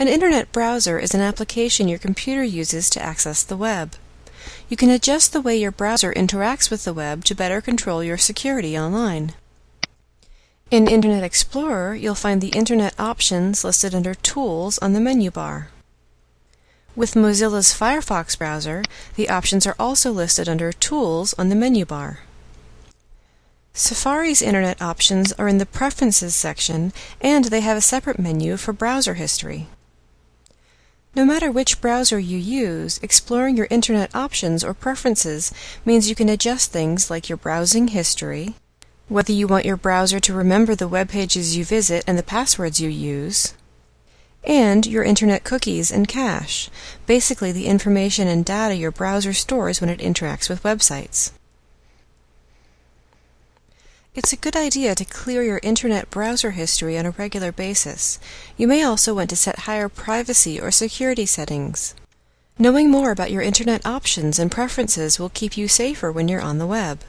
An internet browser is an application your computer uses to access the web. You can adjust the way your browser interacts with the web to better control your security online. In Internet Explorer, you'll find the Internet options listed under Tools on the menu bar. With Mozilla's Firefox browser, the options are also listed under Tools on the menu bar. Safari's Internet options are in the Preferences section, and they have a separate menu for browser history. No matter which browser you use, exploring your Internet options or preferences means you can adjust things like your browsing history, whether you want your browser to remember the web pages you visit and the passwords you use, and your Internet cookies and cache, basically the information and data your browser stores when it interacts with websites. It's a good idea to clear your Internet browser history on a regular basis. You may also want to set higher privacy or security settings. Knowing more about your Internet options and preferences will keep you safer when you're on the web.